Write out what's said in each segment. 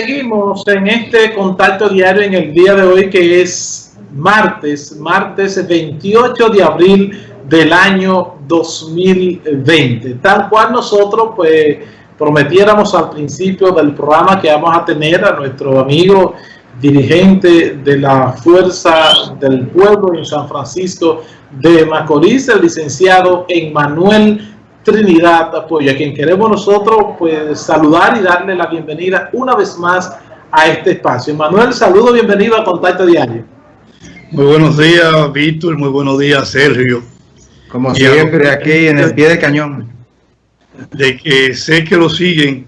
seguimos en este contacto diario en el día de hoy que es martes, martes 28 de abril del año 2020. Tal cual nosotros pues prometiéramos al principio del programa que vamos a tener a nuestro amigo dirigente de la Fuerza del Pueblo en San Francisco de Macorís, el licenciado Emmanuel Trinidad Apoyo, a quien queremos nosotros pues saludar y darle la bienvenida una vez más a este espacio. Manuel, saludo, bienvenido a Contacto Diario. Muy buenos días, Víctor, muy buenos días, Sergio. Como siempre, aquí en el pie de cañón. De que sé que lo siguen.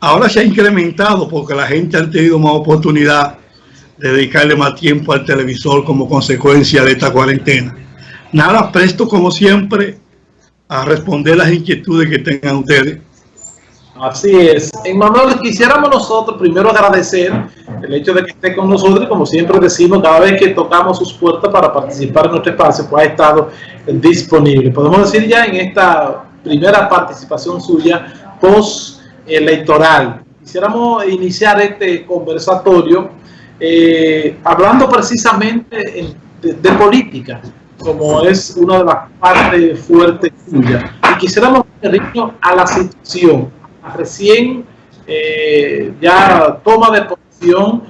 Ahora se ha incrementado porque la gente ha tenido más oportunidad de dedicarle más tiempo al televisor como consecuencia de esta cuarentena. Nada, presto como siempre a responder las inquietudes que tengan ustedes. Así es. Manuel, quisiéramos nosotros primero agradecer el hecho de que esté con nosotros como siempre decimos, cada vez que tocamos sus puertas para participar en nuestro espacio, pues ha estado disponible. Podemos decir ya en esta primera participación suya post-electoral. Quisiéramos iniciar este conversatorio eh, hablando precisamente de política como es una de las partes fuertes suyas. Y quisiéramos referirnos a la situación, a recién eh, ya toma de posición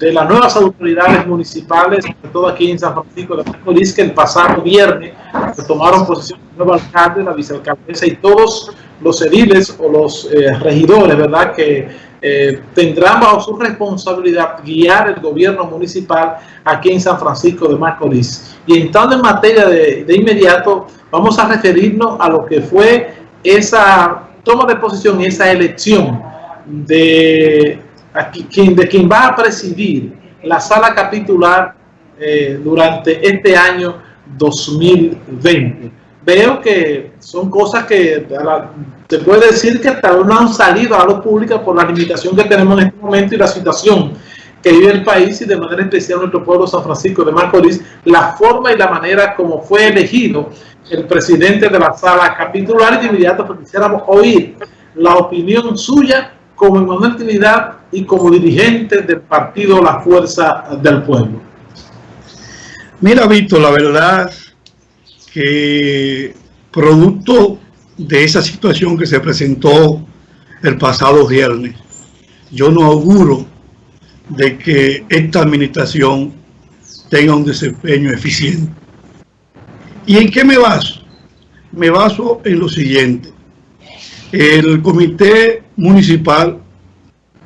de las nuevas autoridades municipales, sobre todo aquí en San Francisco de Macorís, que el pasado viernes tomaron posición el nuevo alcalde, la vicealcaldesa y todos los ediles o los eh, regidores, ¿verdad?, que eh, tendrán bajo su responsabilidad guiar el gobierno municipal aquí en San Francisco de Macorís. Y entrando en materia de, de inmediato, vamos a referirnos a lo que fue esa toma de posición y esa elección de, aquí, quien, de quien va a presidir la sala capitular eh, durante este año 2020. Veo que son cosas que se puede decir que hasta no han salido a la pública por la limitación que tenemos en este momento y la situación que vive el país y de manera especial nuestro pueblo San Francisco de Macorís, la forma y la manera como fue elegido el presidente de la sala capitular y de inmediato pues, quisiéramos oír la opinión suya como Emanuel Trinidad y como dirigente del partido La Fuerza del Pueblo. Mira, Víctor, la verdad que producto de esa situación que se presentó el pasado viernes, yo no auguro de que esta administración tenga un desempeño eficiente. ¿Y en qué me baso? Me baso en lo siguiente. El comité municipal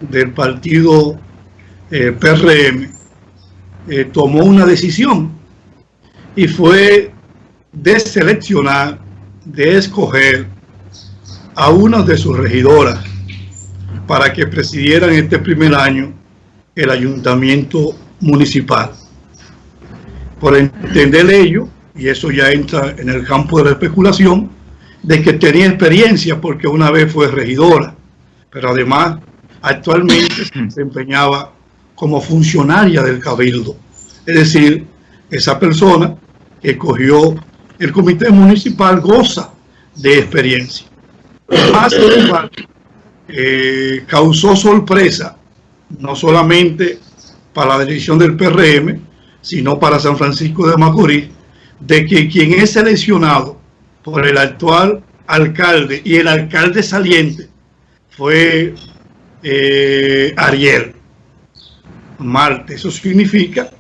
del partido eh, PRM eh, tomó una decisión y fue de seleccionar, de escoger a una de sus regidoras para que presidieran este primer año el ayuntamiento municipal. Por entender ello, y eso ya entra en el campo de la especulación, de que tenía experiencia porque una vez fue regidora, pero además actualmente se desempeñaba como funcionaria del cabildo. Es decir, esa persona que el comité municipal goza de experiencia. Más eh, causó sorpresa no solamente para la dirección del PRM, sino para San Francisco de Macorís, de que quien es seleccionado por el actual alcalde y el alcalde saliente fue eh, Ariel Marte. Eso significa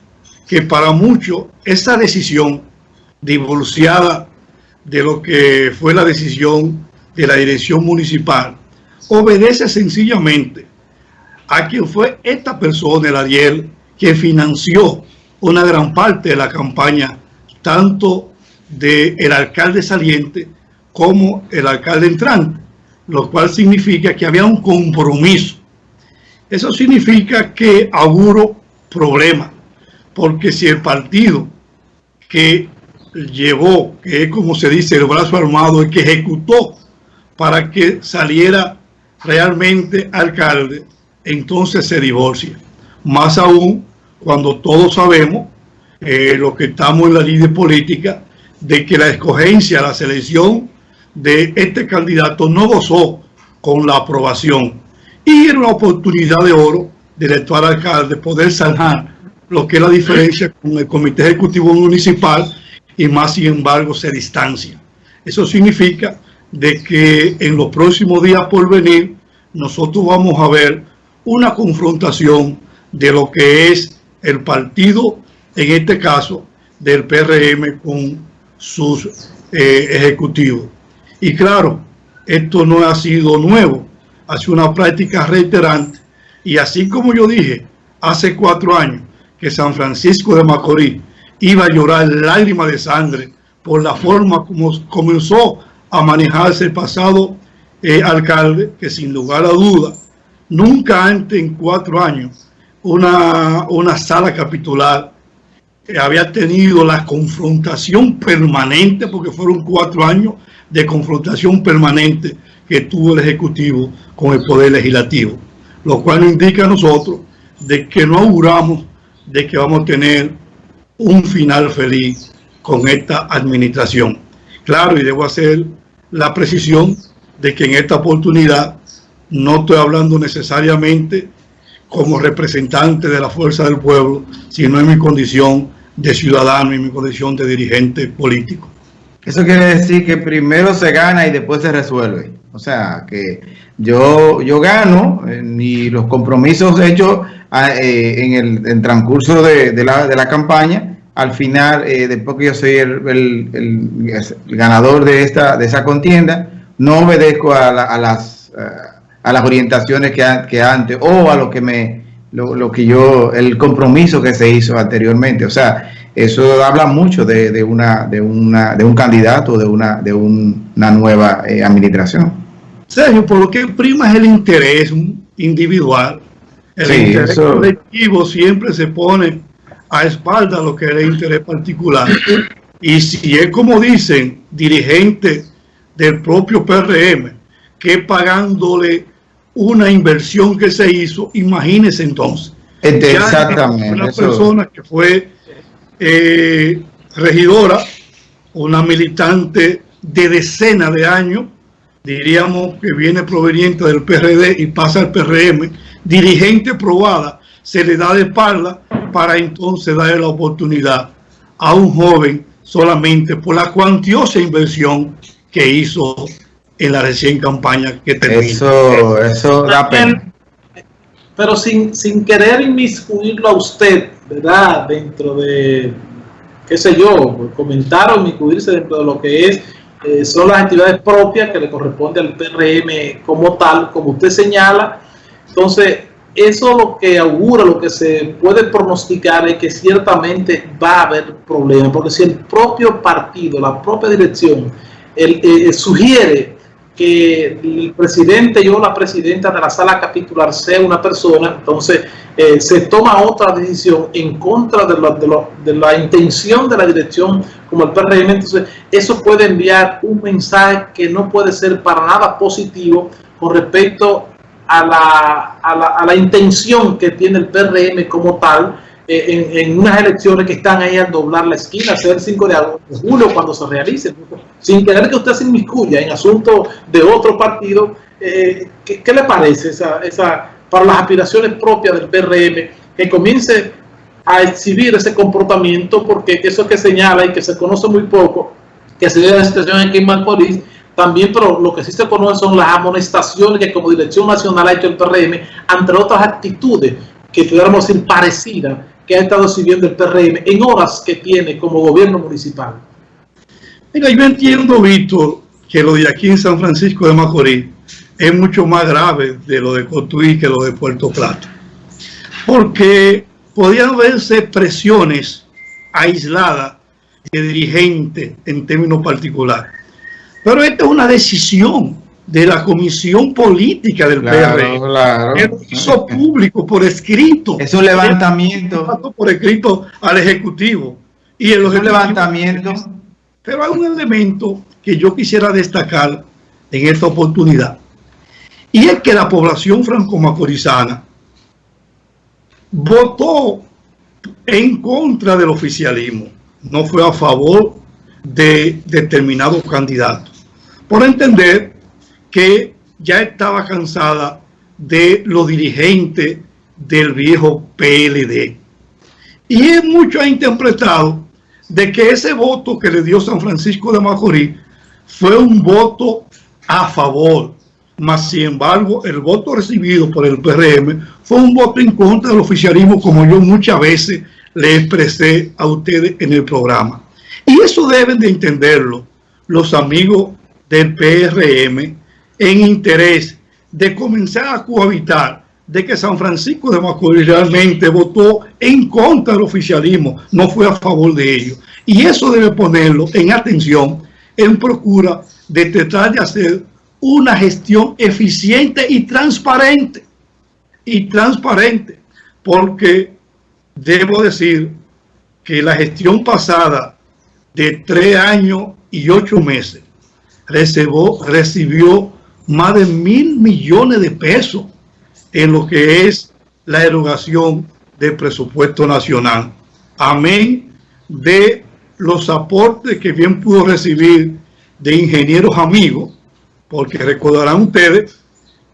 que para muchos esa decisión divorciada de lo que fue la decisión de la dirección municipal obedece sencillamente a quien fue esta persona, el Ariel, que financió una gran parte de la campaña, tanto del el alcalde saliente como el alcalde entrante, lo cual significa que había un compromiso. Eso significa que auguro problema, porque si el partido que llevó, que es como se dice, el brazo armado, el que ejecutó para que saliera realmente alcalde, entonces se divorcia. Más aún cuando todos sabemos, eh, lo que estamos en la línea política, de que la escogencia, la selección de este candidato no gozó con la aprobación. Y era una oportunidad de oro del actual alcalde poder sanar lo que es la diferencia con el comité ejecutivo municipal y más sin embargo se distancia. Eso significa de que en los próximos días por venir nosotros vamos a ver una confrontación de lo que es el partido, en este caso del PRM con sus eh, ejecutivos. Y claro, esto no ha sido nuevo, ha sido una práctica reiterante y así como yo dije hace cuatro años que San Francisco de Macorís iba a llorar lágrimas de sangre por la forma como comenzó a manejarse el pasado eh, alcalde, que sin lugar a duda, nunca antes en cuatro años una, una sala capitular había tenido la confrontación permanente, porque fueron cuatro años de confrontación permanente que tuvo el Ejecutivo con el Poder Legislativo, lo cual indica a nosotros de que no auguramos de que vamos a tener un final feliz con esta administración. Claro, y debo hacer la precisión de que en esta oportunidad no estoy hablando necesariamente como representante de la fuerza del pueblo, sino en mi condición de ciudadano y mi condición de dirigente político. Eso quiere decir que primero se gana y después se resuelve. O sea, que yo, yo gano y los compromisos hechos ah, eh, en el transcurso de, la, de, la, campaña, al final, eh, después que yo soy el, el, ganador de, esta, de esa contienda, no obedezco a, a las... a las orientaciones que, que antes o a lo que me lo, que yo, el compromiso que se hizo anteriormente. O sea, eso habla mucho de, una, de, una, de un candidato, de una, de una nueva eh, administración. Sergio, por lo que prima es el interés individual. El interés colectivo siempre se pone a espalda lo que es el interés particular. Y si es como dicen, dirigente del propio PRM, que pagándole una inversión que se hizo, imagínese entonces. Exactamente. Una persona que fue eh, regidora, una militante de decenas de años, diríamos que viene proveniente del PRD y pasa al PRM, dirigente probada, se le da de espalda para entonces darle la oportunidad a un joven solamente por la cuantiosa inversión que hizo en la recién campaña que termina. Eso, eso da pena. Pero sin, sin querer inmiscuirlo a usted, ¿verdad? Dentro de, qué sé yo, comentar o inmiscuirse dentro de lo que es eh, son las actividades propias que le corresponde al PRM como tal, como usted señala. Entonces, eso lo que augura, lo que se puede pronosticar es que ciertamente va a haber problemas, porque si el propio partido, la propia dirección, el, eh, sugiere que el presidente o la presidenta de la sala capitular sea una persona, entonces eh, se toma otra decisión en contra de, de, la intención de la dirección como el PRM, entonces eso puede enviar un mensaje que no puede ser para nada positivo con respecto a la, a la, a la intención que tiene el PRM como tal, eh, en, unas elecciones que están ahí al doblar la esquina, ser el 5 de, julio cuando se realicen, sin querer que usted se inmiscuya en asuntos de otro partido, eh, ¿qué, le parece esa, esa, para las aspiraciones propias del PRM que comience a exhibir ese comportamiento? Porque eso que señala y que se conoce muy poco, que se dio la situación aquí en Macorís, también, pero lo que sí se conoce son las amonestaciones que como Dirección Nacional ha hecho el PRM, entre otras actitudes que pudiéramos decir parecidas que ha estado siguiendo el PRM en horas que tiene como gobierno municipal. Mira, yo entiendo, Víctor, que lo de aquí en San Francisco de Macorís es mucho más grave de lo de Cotuí que lo de Puerto Plata. Porque podían verse presiones aisladas de dirigentes en términos particulares. Pero esta es una decisión de la comisión política del PR. Claro. Que hizo público por escrito. Es un levantamiento. Por escrito al Ejecutivo. Y el levantamiento. Pero hay un elemento que yo quisiera destacar en esta oportunidad. Y es que la población franco-macorizana votó en contra del oficialismo. No fue a favor de determinados candidatos. Por entender que ya estaba cansada de los dirigentes del viejo PLD. Y mucho ha interpretado de que ese voto que le dio San Francisco de Macorís fue un voto a favor, mas sin embargo el voto recibido por el PRM fue un voto en contra del oficialismo como yo muchas veces le expresé a ustedes en el programa. Y eso deben de entenderlo los amigos del PRM en interés de comenzar a cohabitar de que San Francisco de Macorís realmente votó en contra del oficialismo, no fue a favor de ellos. Y eso debe ponerlo en atención, en procura de tratar de hacer una gestión eficiente y transparente. Y transparente, porque debo decir que la gestión pasada de tres años y ocho meses recibió, recibió más de mil millones de pesos en lo que es la erogación del presupuesto nacional. Amén de los aportes que bien pudo recibir de ingenieros amigos, porque recordarán ustedes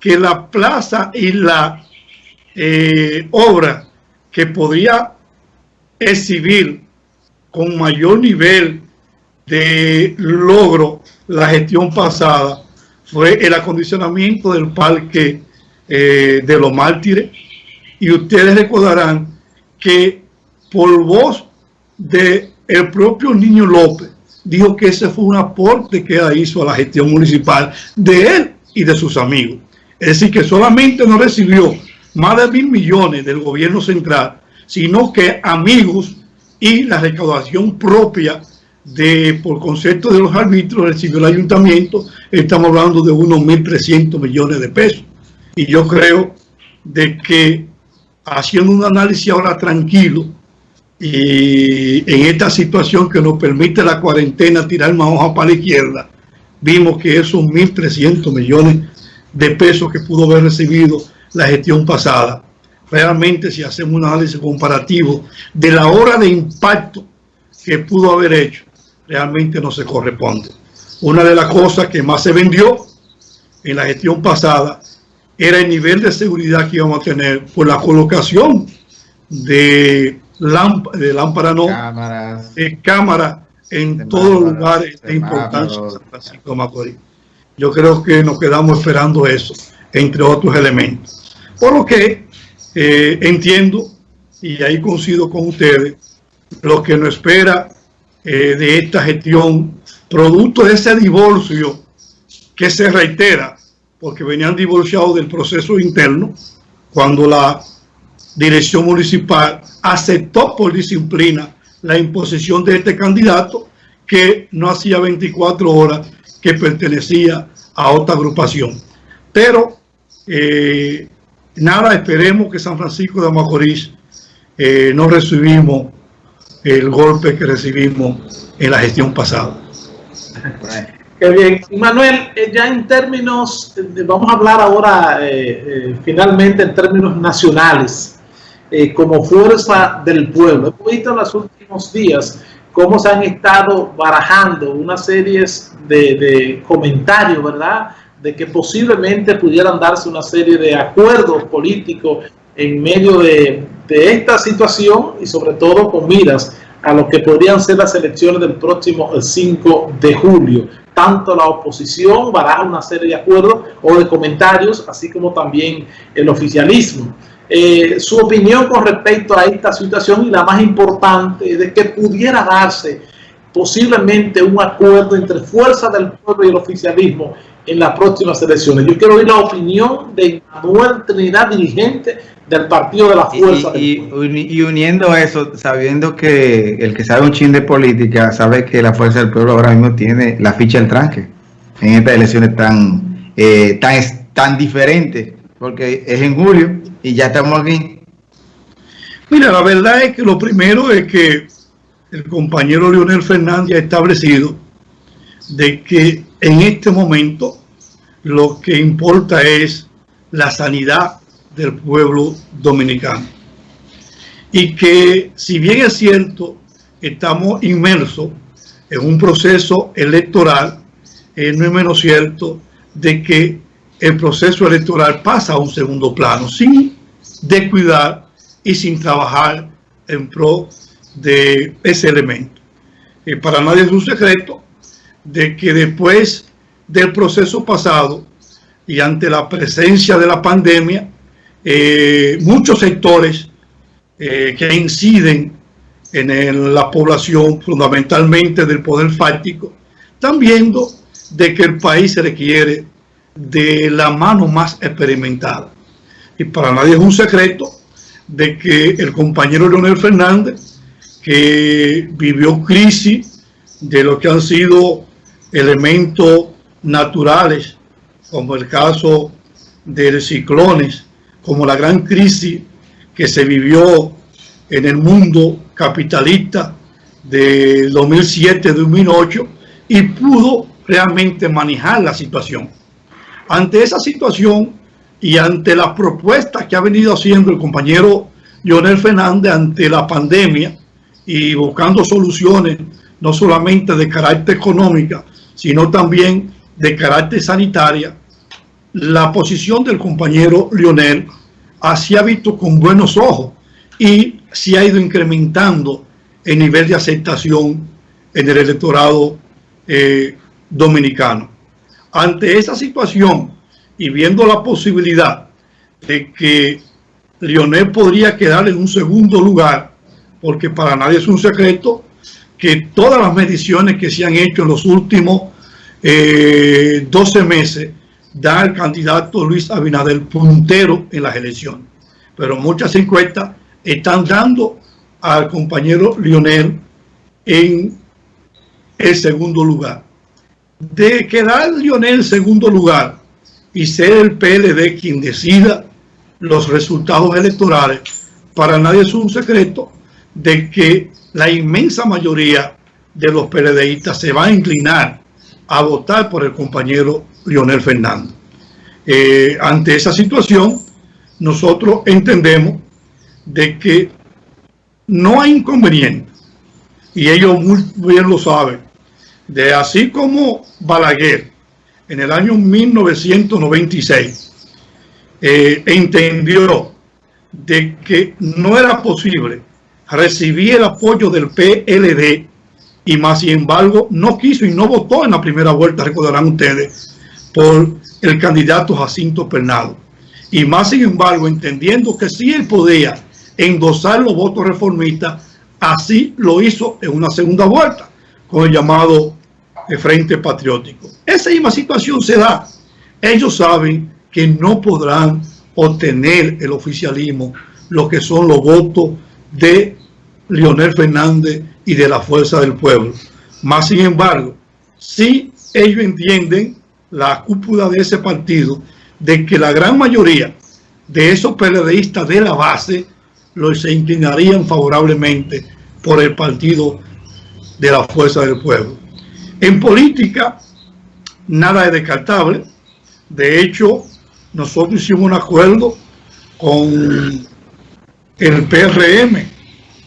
que la plaza y la eh, obra que podría exhibir con mayor nivel de logro la gestión pasada fue el acondicionamiento del parque eh, de los mártires. Y ustedes recordarán que por voz de el propio Niño López dijo que ese fue un aporte que hizo a la gestión municipal de él y de sus amigos. Es decir, que solamente no recibió más de mil millones del gobierno central, sino que amigos y la recaudación propia de por concepto de los árbitros recibió el ayuntamiento, estamos hablando de unos 1.300 millones de pesos. Y yo creo de que haciendo un análisis ahora tranquilo y en esta situación que nos permite la cuarentena tirar más hoja para la izquierda, vimos que esos 1.300 millones de pesos que pudo haber recibido la gestión pasada, realmente si hacemos un análisis comparativo de la hora de impacto que pudo haber hecho, realmente no se corresponde. Una de las cosas que más se vendió en la gestión pasada era el nivel de seguridad que íbamos a tener por la colocación de, de lámparas, no, cámaras, de cámara en todos los lugares de importancia de San Francisco de Macorís. Yo creo que nos quedamos esperando eso, entre otros elementos. Por lo que eh, entiendo, y ahí coincido con ustedes, lo que nos espera eh, de esta gestión, producto de ese divorcio que se reitera, porque venían divorciados del proceso interno, cuando la dirección municipal aceptó por disciplina la imposición de este candidato que no hacía 24 horas que pertenecía a otra agrupación. Pero eh, nada, esperemos que San Francisco de Macorís eh, no recibimos el golpe que recibimos en la gestión pasada. Qué bien. Manuel, eh, ya en términos, vamos a hablar ahora eh, eh, finalmente en términos nacionales, como fuerza del pueblo. Hemos visto en los últimos días cómo se han estado barajando una serie de, de comentarios, ¿verdad? De que posiblemente pudieran darse una serie de acuerdos políticos en medio de, de esta situación y sobre todo con miras a lo que podrían ser las elecciones del próximo 5 de julio. Tanto la oposición baraja una serie de acuerdos o de comentarios, así como también el oficialismo. Eh, su opinión con respecto a esta situación y la más importante de que pudiera darse posiblemente un acuerdo entre fuerzas del pueblo y el oficialismo en las próximas elecciones. Yo quiero oír la opinión de Manuel Trinidad, dirigente del Partido de la Fuerza. Y, y, uniendo eso, sabiendo que el que sabe un chin de política sabe que la Fuerza del Pueblo ahora mismo tiene la ficha del tranque en estas elecciones tan, eh, tan, tan diferentes, porque es en julio y ya estamos aquí. Mira, la verdad es que lo primero es que el compañero Leonel Fernández ha establecido de que en este momento lo que importa es la sanidad del pueblo dominicano. Y que si bien es cierto, estamos inmersos en un proceso electoral, eh, no es menos cierto de que el proceso electoral pasa a un segundo plano, sin descuidar y sin trabajar en pro de ese elemento. Eh, para nadie es un secreto de que después del proceso pasado y ante la presencia de la pandemia, eh, muchos sectores eh, que inciden en la población, fundamentalmente del poder fáctico, están viendo de que el país se requiere de la mano más experimentada. Y para nadie es un secreto de que el compañero Leonel Fernández, que vivió crisis de lo que han sido elementos naturales, como el caso de ciclones, como la gran crisis que se vivió en el mundo capitalista de 2007-2008 y pudo realmente manejar la situación. Ante esa situación y ante las propuestas que ha venido haciendo el compañero Lionel Fernández ante la pandemia y buscando soluciones no solamente de carácter económica, sino también de carácter sanitaria, la posición del compañero Lionel así ha visto con buenos ojos y se ha ido incrementando el nivel de aceptación en el electorado eh, dominicano. Ante esa situación y viendo la posibilidad de que Lionel podría quedar en un segundo lugar, porque para nadie es un secreto que todas las mediciones que se han hecho en los últimos 12 eh, meses da al candidato Luis Abinader puntero en las elecciones. Pero muchas encuestas están dando al compañero Lionel en el segundo lugar. De quedar Lionel en segundo lugar y ser el PLD quien decida los resultados electorales, para nadie es un secreto de que la inmensa mayoría de los PLDistas se va a inclinar a votar por el compañero Lionel Fernández. Eh, ante esa situación, nosotros entendemos de que no hay inconveniente, y ellos muy bien lo saben, de así como Balaguer en el año 1996 eh, entendió de que no era posible recibir el apoyo del PLD y más sin embargo no quiso y no votó en la primera vuelta, recordarán ustedes, por el candidato Jacinto Pernado. Y más sin embargo, entendiendo que sí él podía endosar los votos reformistas, así lo hizo en una segunda vuelta con el llamado eh, Frente Patriótico. Esa misma situación se da. Ellos saben que no podrán obtener el oficialismo lo que son los votos de Leonel Fernández y de la fuerza del pueblo. Más sin embargo, si ellos entienden, la cúpula de ese partido, de que la gran mayoría de esos periodistas de la base los se inclinarían favorablemente por el partido de la fuerza del pueblo. En política, nada es descartable. De hecho, nosotros hicimos un acuerdo con el PRM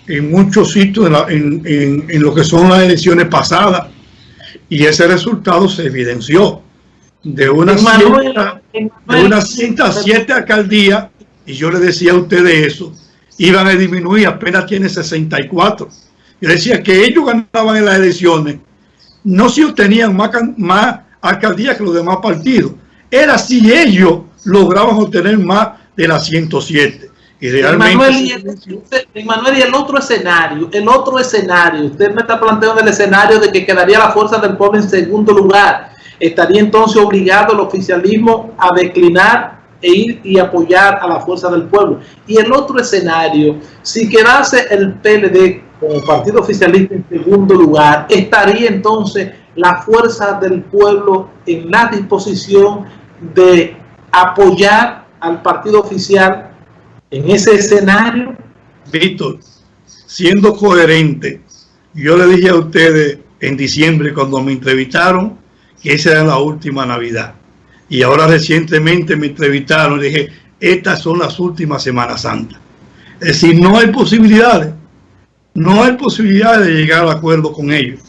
en muchos sitios en, lo que son las elecciones pasadas y ese resultado se evidenció de una de unas 107 alcaldías y yo le decía a ustedes eso iban a disminuir apenas tiene 64 yo decía que ellos ganaban en las elecciones no si obtenían más, más alcaldías que los demás partidos era si ellos lograban obtener más de las 107 y realmente... Manuel, y el otro escenario, el otro escenario, usted me está planteando el escenario de que quedaría la fuerza del pueblo en segundo lugar. Estaría entonces obligado el oficialismo a declinar e ir y apoyar a la fuerza del pueblo. Y el otro escenario, si quedase el PLD como partido oficialista en segundo lugar, estaría entonces la fuerza del pueblo en la disposición de apoyar al partido oficial en ese escenario, Víctor, siendo coherente, yo le dije a ustedes en diciembre cuando me entrevistaron que esa era la última Navidad. Y ahora recientemente me entrevistaron y dije, estas son las últimas Semanas Santas. Es decir, no hay posibilidades, no hay posibilidades de llegar al acuerdo con ellos,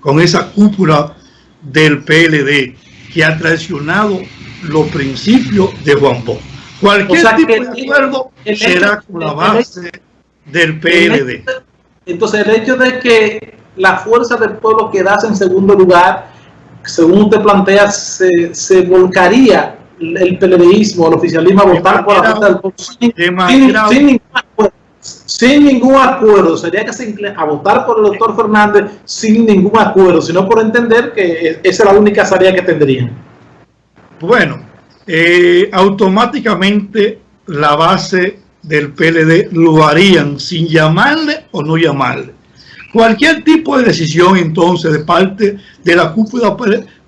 con esa cúpula del PLD que ha traicionado los principios de Juan Bosch. Cualquier tipo de acuerdo será con la base del PLD. Entonces, el hecho de que la fuerza del pueblo quedase en segundo lugar, según usted plantea, se, se volcaría el PLDismo, el oficialismo a votar por la del sin, sin, ningún acuerdo, sin ningún acuerdo. Sería que se a votar por el doctor Fernández sin ningún acuerdo, sino por entender que esa es la única salida que tendrían. Bueno, eh, automáticamente la base del PLD lo harían sin llamarle o no llamarle. Cualquier tipo de decisión entonces de parte de la cúpula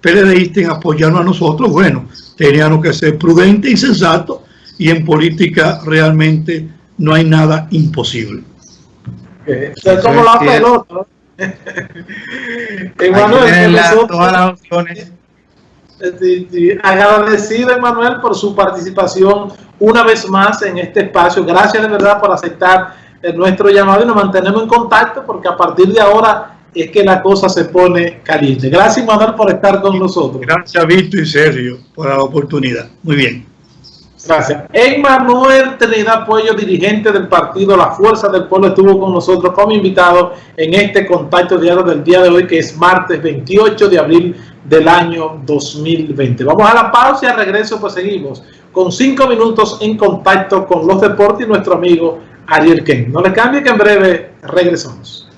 PLDista en apoyarnos a nosotros, bueno, teníamos que ser prudente y sensato y en política realmente no hay nada imposible. Es como la pelota. Emanuel, todas las opciones. Agradecido, Emanuel, por su participación una vez más en este espacio. Gracias de verdad por aceptar nuestro llamado y nos mantenemos en contacto porque a partir de ahora es que la cosa se pone caliente. Gracias, Manuel, por estar con nosotros. Gracias, Víctor y Sergio, por la oportunidad. Muy bien. Gracias. Emmanuel Trinidad Puello, dirigente del partido La Fuerza del Pueblo, estuvo con nosotros como invitado en este contacto diario del día de hoy, que es martes 28 de abril del año 2020. Vamos a la pausa y al regreso pues seguimos con cinco minutos en contacto con los deportes y nuestro amigo Ariel Ken. No le cambie que en breve regresamos.